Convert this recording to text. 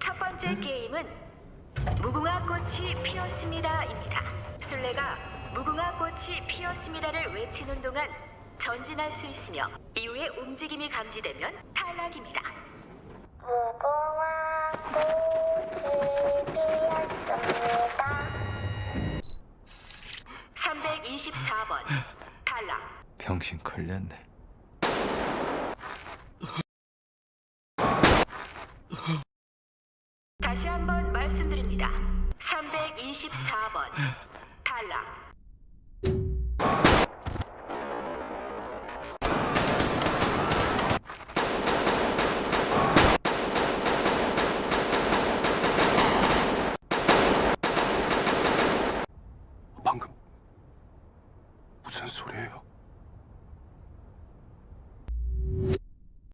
첫 번째 게임은 무궁화 꽃이 피었습니다입니다. 술래가 무궁화 꽃이 피었습니다를 외치는 동안 전진할 수 있으며 이후에 움직임이 감지되면 탈락입니다. 무궁화 꽃이 피었습니다. 324번 탈락. 병신 걸렸네. 다시 한번 말씀드립니다. 324번 달라. 방금 무슨 소리예요?